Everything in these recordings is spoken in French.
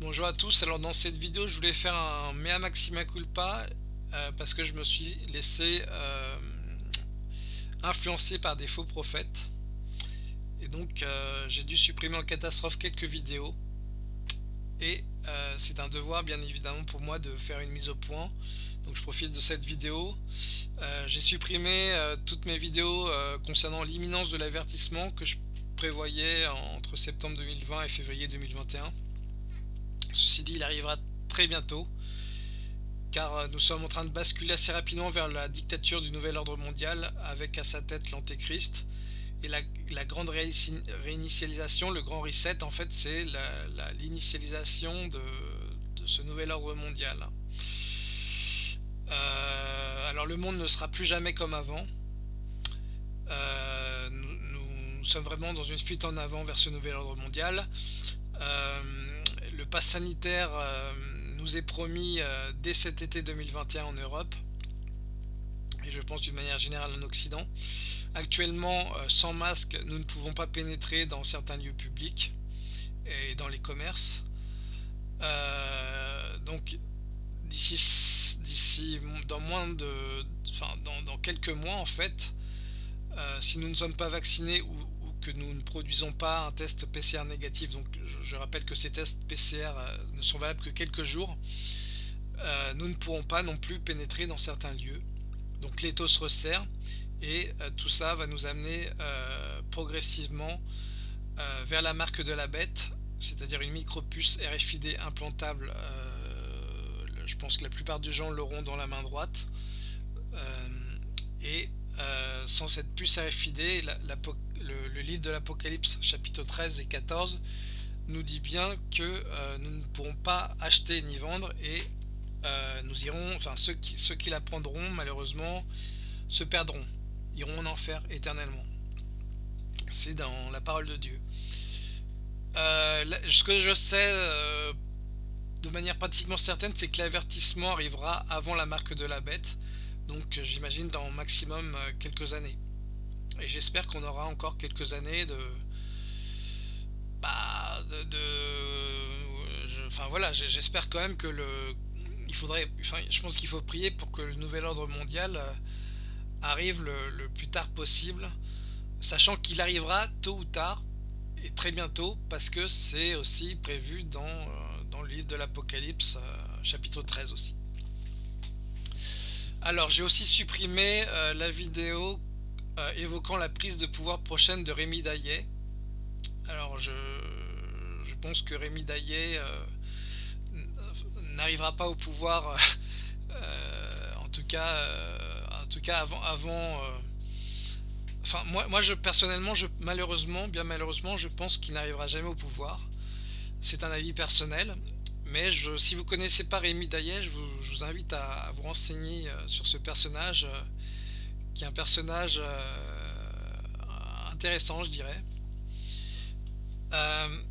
Bonjour à tous, alors dans cette vidéo je voulais faire un mea maxima culpa euh, parce que je me suis laissé euh, influencer par des faux prophètes. Et donc euh, j'ai dû supprimer en catastrophe quelques vidéos. Et c'est un devoir bien évidemment pour moi de faire une mise au point. Donc je profite de cette vidéo. J'ai supprimé toutes mes vidéos concernant l'imminence de l'avertissement que je prévoyais entre septembre 2020 et février 2021 Ceci dit, il arrivera très bientôt, car euh, nous sommes en train de basculer assez rapidement vers la dictature du nouvel ordre mondial, avec à sa tête l'antéchrist. Et la, grande réinitialisation, le grand reset, en fait, c'est l'initialisation de, ce nouvel ordre mondial. Euh, alors le monde ne sera plus jamais comme avant. Euh, nous, sommes vraiment dans une fuite en avant vers ce nouvel ordre mondial le pass sanitaire euh, nous est promis euh, dès cet été 2021 en Europe et je pense d'une manière générale en Occident. Actuellement, euh, sans masque, nous ne pouvons pas pénétrer dans certains lieux publics et dans les commerces. donc d'ici d'ici dans moins de enfin dans, quelques mois en fait si nous ne sommes pas vaccinés ou, que nous ne produisons pas un test PCR négatif. Donc je, rappelle que ces tests PCR euh, ne sont valables que quelques jours. Euh, nous ne pourrons pas non plus pénétrer dans certains lieux. Donc l'étau se resserre et euh, tout ça va nous amener progressivement vers la marque de la bête, c'est-à-dire une micro-puce RFID implantable. je pense que la plupart des gens l'auront dans la main droite. et sans cette puce RFID, la, la, le, livre de l'Apocalypse, chapitre 13 et 14, nous dit bien que euh, nous ne pourrons pas acheter ni vendre et euh, nous irons, enfin ceux qui, ceux qui la prendront malheureusement se perdront, iront en enfer éternellement. C'est dans la parole de Dieu. Euh, ce que je sais de manière pratiquement certaine, c'est que l'avertissement arrivera avant la marque de la bête, donc j'imagine dans maximum quelques années. Et j'espère qu'on aura encore quelques années de... Bah, de... enfin voilà, j'espère quand même que le... Il faudrait... Enfin, je pense qu'il faut prier pour que le nouvel ordre mondial euh, arrive le, plus tard possible, sachant qu'il arrivera tôt ou tard, et très bientôt, parce que c'est aussi prévu dans, euh, dans le livre de l'Apocalypse, euh, chapitre 13 aussi. Alors j'ai aussi supprimé la vidéo euh, évoquant la prise de pouvoir prochaine de Rémi Daillet. Alors je, pense que Rémi Daillet euh, n'arrivera pas au pouvoir, euh, en tout cas, en tout cas avant, avant enfin moi, moi je personnellement, je, malheureusement, bien malheureusement, je pense qu'il n'arrivera jamais au pouvoir. C'est un avis personnel, mais si vous connaissez pas Rémi Daillet, je vous, invite à, vous renseigner sur ce personnage qui est un personnage euh, intéressant, je dirais. Euh,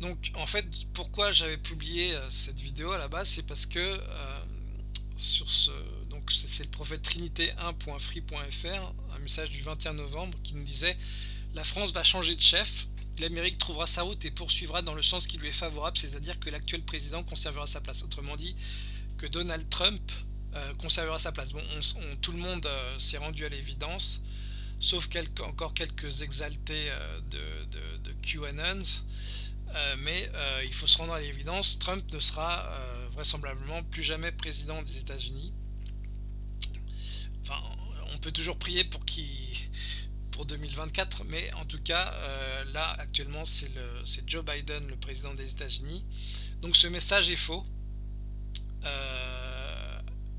donc, en fait, pourquoi j'avais publié euh, cette vidéo à la base, c'est parce que sur ce, donc c'est le prophète trinité 1.free.fr, un message du 21 novembre qui nous disait la France va changer de chef, l'Amérique trouvera sa route et poursuivra dans le sens qui lui est favorable, c'est-à-dire que l'actuel président conservera sa place. Autrement dit, que Donald Trump euh, conservera sa place. Bon, tout le monde euh, s'est rendu à l'évidence, sauf encore quelques exaltés euh, de, de, QAnon, mais il faut se rendre à l'évidence, Trump ne sera vraisemblablement plus jamais président des États-Unis. On peut toujours prier pour pour 2024, mais en tout cas, là actuellement c'est Joe Biden, le président des États-Unis. Donc ce message est faux.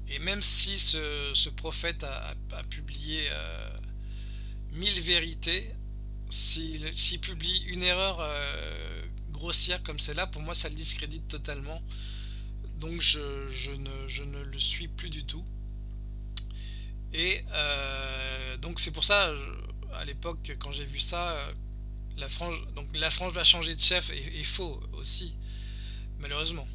Et même si ce, prophète a, publié euh, mille vérités, s'il publie une erreur euh, grossière comme celle-là, pour moi ça le discrédite totalement. Donc je, ne, le suis plus du tout. Et euh, donc c'est pour ça, à l'époque, quand j'ai vu ça, la frange, donc la frange va changer de chef est faux aussi, malheureusement.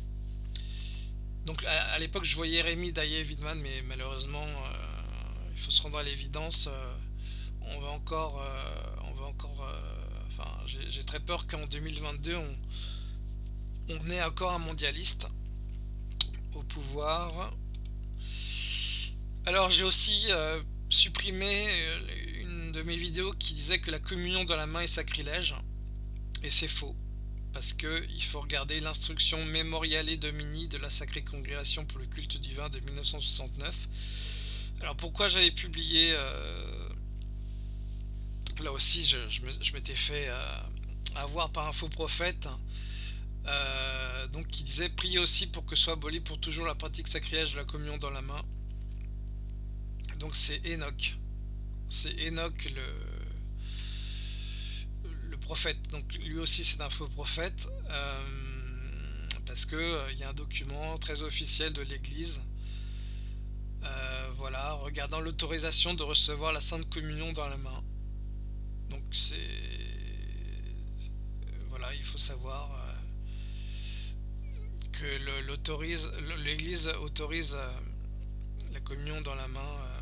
Donc à, l'époque je voyais Rémi Daillé Widman mais malheureusement euh, il faut se rendre à l'évidence euh, on va encore euh, on va encore enfin j'ai très peur qu'en 2022 on, on est encore un mondialiste au pouvoir. Alors j'ai aussi supprimé une de mes vidéos qui disait que la communion dans la main est sacrilège. Et c'est faux. Parce que il faut regarder l'instruction Memoriale Domini de la Sacrée Congrégation pour le culte divin de 1969. Alors pourquoi j'avais publié... Euh, là aussi je, m'étais fait avoir par un faux prophète euh, donc qui disait prier aussi pour que soit aboli pour toujours la pratique sacrilège de la communion dans la main. Donc c'est Enoch. C'est Enoch le prophète. Donc lui aussi c'est un faux prophète. Euh, parce que euh, il y a un document très officiel de l'église. voilà, regardant l'autorisation de recevoir la Sainte Communion dans la main. Donc c'est... Voilà, il faut savoir que l'Église autorise euh, la communion dans la main. Euh,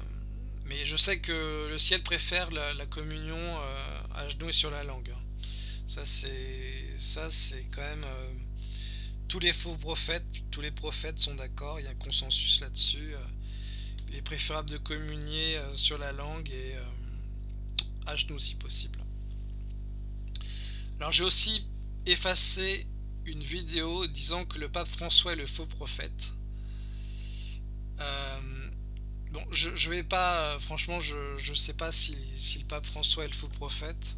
mais je sais que le ciel préfère la, communion euh, à genoux et sur la langue. Ça c'est ça quand même tous les faux prophètes, tous les prophètes sont d'accord, il y a un consensus là-dessus. il est préférable de communier sur la langue et à genoux si possible. Alors j'ai aussi effacé une vidéo disant que le pape François est le faux prophète. Euh, bon, je, je vais pas, franchement, je, je sais pas si, le pape François est le faux prophète.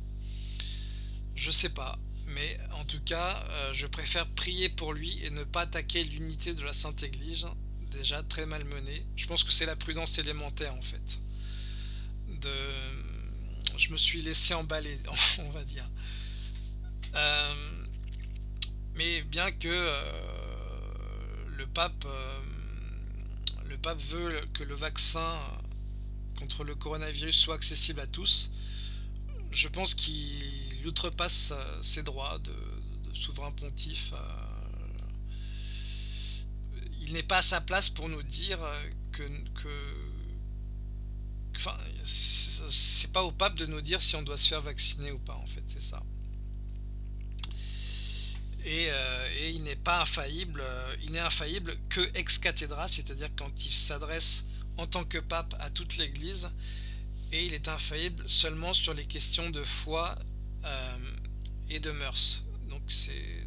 Je sais pas, mais en tout cas, euh, je préfère prier pour lui et ne pas attaquer l'unité de la Sainte Église, déjà très malmenée. Je pense que c'est la prudence élémentaire en fait. De, je me suis laissé emballer, on va dire. Euh, mais bien que euh, le pape le pape veut que le vaccin contre le coronavirus soit accessible à tous, je pense qu'il outrepasse euh, ses droits de, souverain pontife. il n'est pas à sa place pour nous dire que, que enfin, c'est pas au pape de nous dire si on doit se faire vacciner ou pas en fait, c'est ça. Euh, et, il n'est pas infaillible, euh, il n'est infaillible que ex cathedra, c'est-à-dire quand il s'adresse en tant que pape à toute l'Église, et il est infaillible seulement sur les questions de foi euh, et de mœurs. Donc,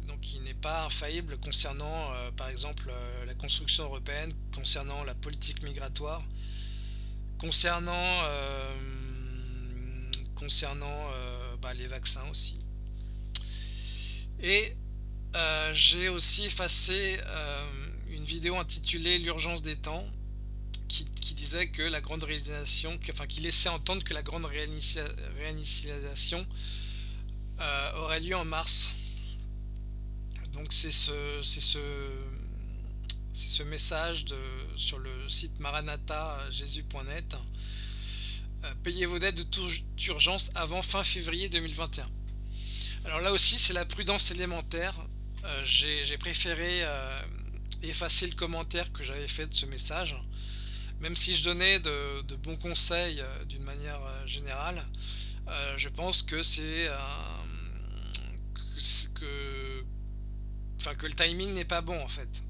donc il n'est pas infaillible concernant par exemple la construction européenne, concernant la politique migratoire, concernant, concernant bah, les vaccins aussi. Et euh, j'ai aussi effacé euh, une vidéo intitulée L'urgence des temps qui, disait que la grande réalisation, enfin qui laissait entendre que la grande réinitialisation euh, aurait lieu en mars. Donc c'est ce, ce, ce message de, sur le site maranatha-jésus.net. payez vos dettes de toute urgence avant fin février 2021. Alors là aussi c'est la prudence élémentaire euh, j'ai préféré euh, effacer le commentaire que j'avais fait de ce message. Même si je donnais de, bons conseils euh, d'une manière générale, je pense que c'est que, enfin, que le timing n'est pas bon en fait.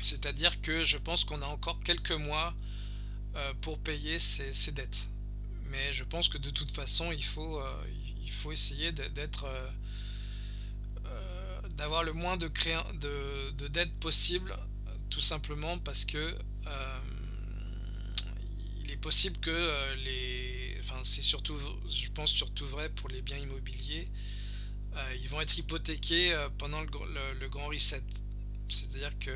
C'est-à-dire que je pense qu'on a encore quelques mois pour payer ses, dettes. Mais je pense que de toute façon, il faut, il faut essayer d'être d'avoir le moins de, de, de dettes possible, tout simplement parce que euh, il est possible que euh, les... Enfin, c'est surtout, je pense surtout vrai pour les biens immobiliers, euh, ils vont être hypothéqués pendant le, grand reset. C'est-à-dire que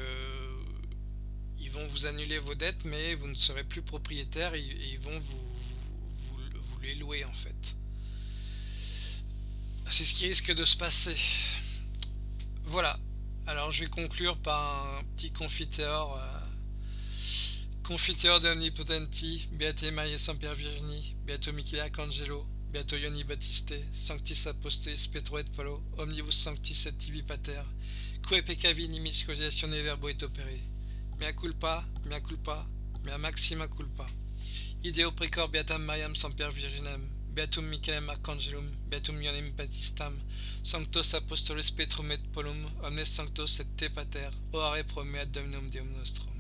ils vont vous annuler vos dettes, mais vous ne serez plus propriétaire et, ils vont vous, les louer en fait. C'est ce qui risque de se passer. Voilà. Alors je vais conclure par un petit confiteur. Euh, confiteur de Omnipotenti, Beate Maria Saint-Pierre Virginie, Beato Michele Arcangelo, Beato Ioni Battiste, Sanctis Apostolis Petro et Paulo, Omnibus Sanctis et Tibi Pater, Quae peccavi nimis cogitatione verbo et opere, mea culpa, mea culpa, mea maxima culpa. Ideo precor Beatam Mariam Saint-Pierre Virginem, Beatum Michaelem Arcangelum, Beatum Ionem Batistam, Sanctos Apostolus Petrum et Polum, Omnes Sanctos et Te Pater, Oare Promea Dominum Deum Nostrum.